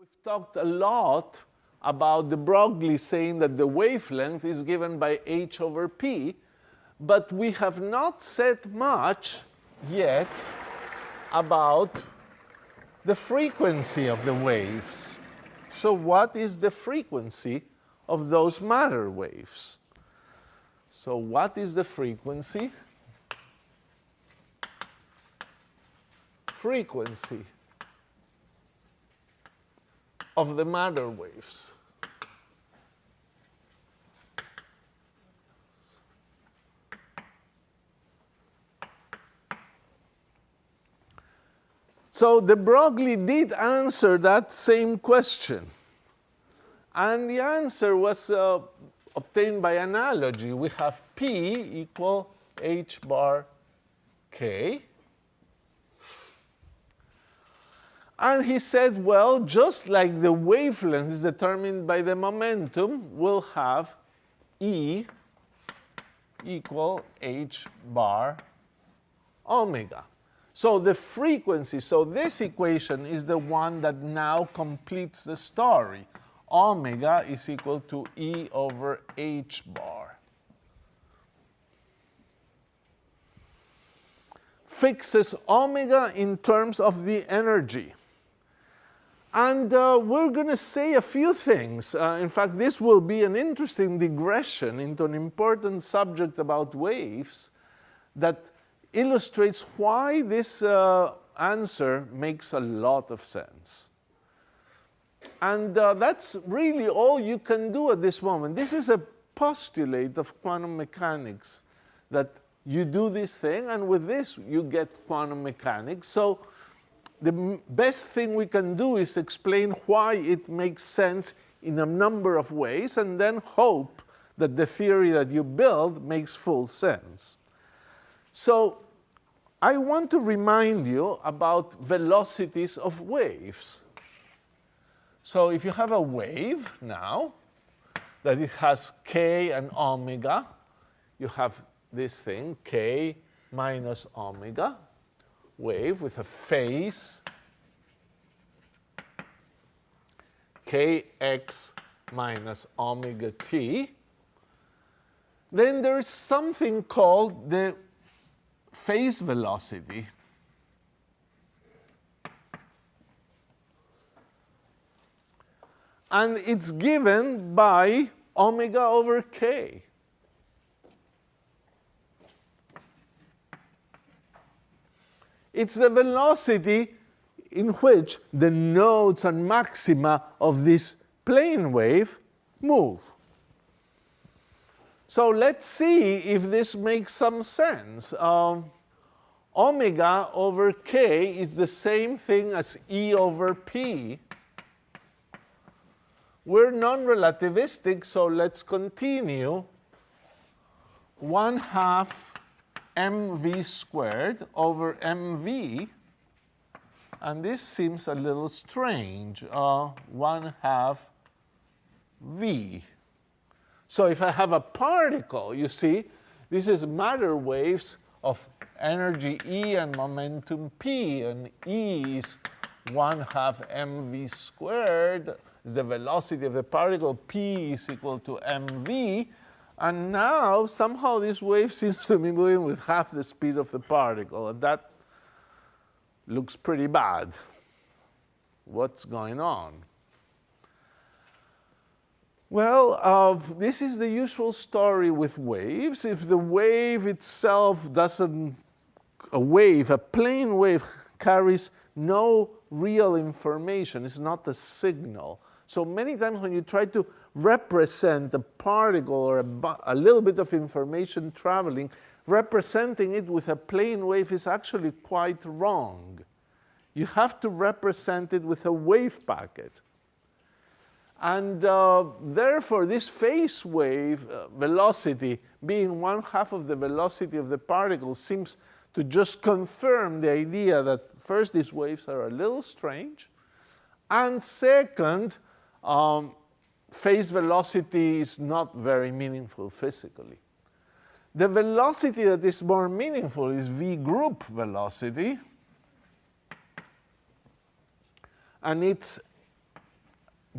We've talked a lot about de Broglie saying that the wavelength is given by h over p, but we have not said much yet about the frequency of the waves. So what is the frequency of those matter waves? So what is the frequency? Frequency of the matter waves. So de Broglie did answer that same question. And the answer was uh, obtained by analogy. We have P equal h bar k. And he said, well, just like the wavelength is determined by the momentum, we'll have E equal h bar omega. So the frequency, so this equation is the one that now completes the story. Omega is equal to E over h bar. Fixes omega in terms of the energy. And uh, we're going to say a few things. Uh, in fact, this will be an interesting digression into an important subject about waves that illustrates why this uh, answer makes a lot of sense. And uh, that's really all you can do at this moment. This is a postulate of quantum mechanics that you do this thing, and with this you get quantum mechanics. So the best thing we can do is explain why it makes sense in a number of ways, and then hope that the theory that you build makes full sense. So I want to remind you about velocities of waves. So if you have a wave now, that it has k and omega, you have this thing, k minus omega, wave with a phase kx minus omega t, then there is something called the phase velocity. And it's given by omega over k. It's the velocity in which the nodes and maxima of this plane wave move. So let's see if this makes some sense. Um, omega over k is the same thing as E over P. We're non-relativistic, so let's continue. 1 half mv squared over mv. And this seems a little strange. Uh, 1 half v so if I have a particle, you see, this is matter waves of energy E and momentum P, and E is 1 half mv squared, is the velocity of the particle, P is equal to mv, and now somehow this wave seems to be moving with half the speed of the particle, and that looks pretty bad. What's going on? Well, uh, this is the usual story with waves. If the wave itself doesn't, a wave, a plane wave carries no real information, it's not a signal. So many times when you try to represent a particle or a, a little bit of information traveling, representing it with a plane wave is actually quite wrong. You have to represent it with a wave packet. And uh, therefore, this phase wave uh, velocity being one half of the velocity of the particle seems to just confirm the idea that first, these waves are a little strange, and second, um, phase velocity is not very meaningful physically. The velocity that is more meaningful is v group velocity, and it's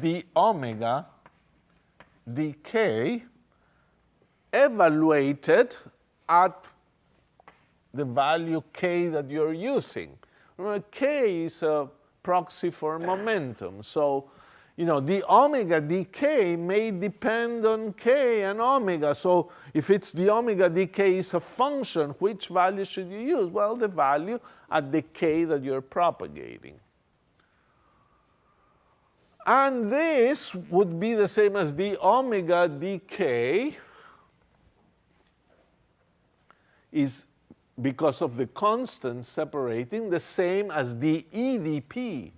d omega dk evaluated at the value k that you're using. Remember, k is a proxy for momentum. So, you know, d omega dk may depend on k and omega. So if it's d omega dk is a function, which value should you use? Well, the value at the k that you're propagating. And this would be the same as d omega dk is because of the constant separating the same as dE dp.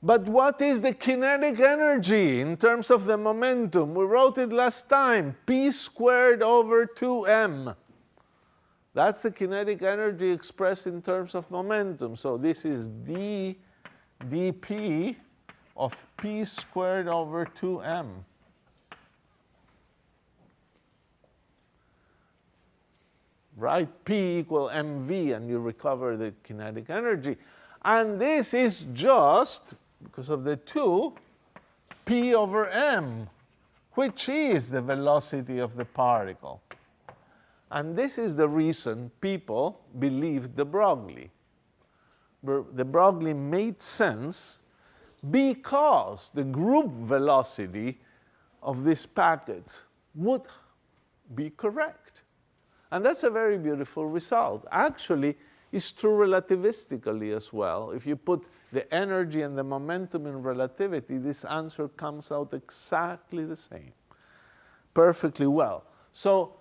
But what is the kinetic energy in terms of the momentum? We wrote it last time, p squared over 2m. That's the kinetic energy expressed in terms of momentum. So this is d dp of p squared over 2m. Right? P equal mv, and you recover the kinetic energy. And this is just because of the 2, p over m, which is the velocity of the particle. And this is the reason people believed de Broglie. De Broglie made sense because the group velocity of this packet would be correct. And that's a very beautiful result. Actually, it's true relativistically as well. If you put the energy and the momentum in relativity, this answer comes out exactly the same, perfectly well. So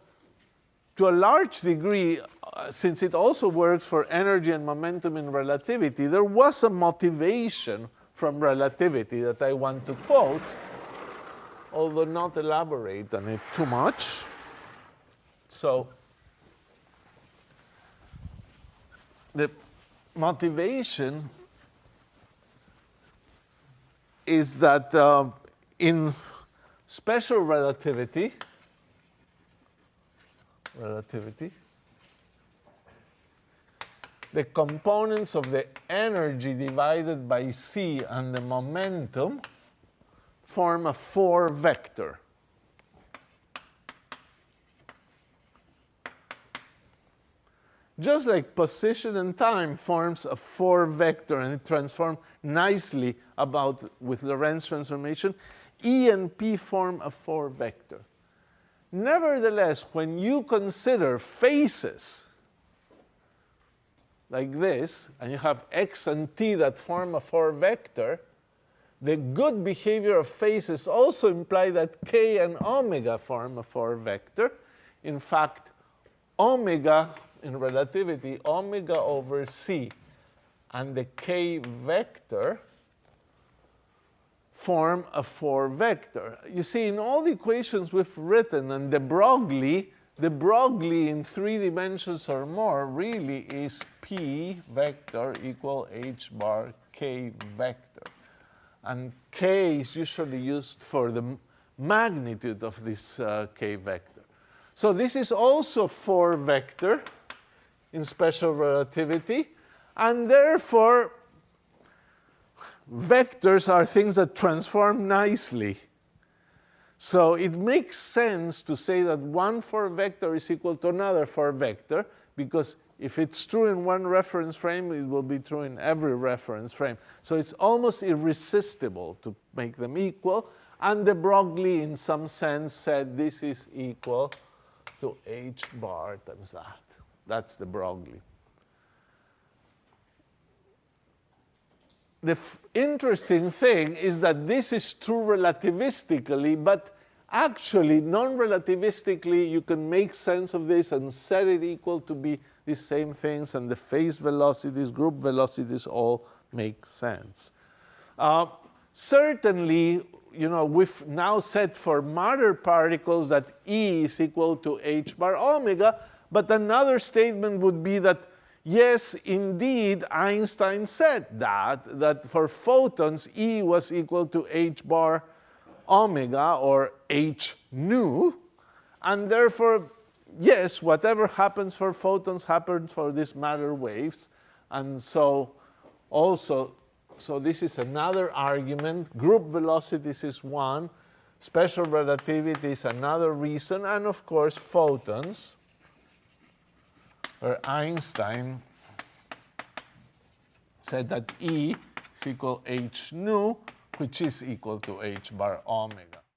to a large degree, uh, since it also works for energy and momentum in relativity, there was a motivation from relativity that I want to quote, although not elaborate on it too much. So the motivation is that uh, in special relativity, relativity, the components of the energy divided by c and the momentum form a four vector. Just like position and time forms a four vector and it transforms nicely about with Lorentz transformation, E and P form a four vector. Nevertheless, when you consider phases like this, and you have x and t that form a four vector, the good behavior of phases also imply that k and omega form a four vector. In fact, omega in relativity, omega over c and the k vector form a four vector. You see, in all the equations we've written and de Broglie, de Broglie in three dimensions or more really is p vector equal h bar k vector. And k is usually used for the magnitude of this uh, k vector. So this is also four vector in special relativity, and therefore vectors are things that transform nicely. So it makes sense to say that one four vector is equal to another four vector, because if it's true in one reference frame, it will be true in every reference frame. So it's almost irresistible to make them equal. And de Broglie, in some sense, said this is equal to h bar times that. That's de Broglie. The interesting thing is that this is true relativistically, but actually non-relativistically you can make sense of this and set it equal to be the same things and the phase velocities, group velocities all make sense. Uh, certainly, you know, we've now set for matter particles that E is equal to h bar omega, but another statement would be that, yes, indeed, Einstein said that, that for photons, E was equal to h bar omega or h nu, and therefore, yes, whatever happens for photons happens for these matter waves, And so also, so this is another argument. Group velocities is one. Special relativity is another reason. And of course, photons, where Einstein said that E is equal h nu, which is equal to h bar omega.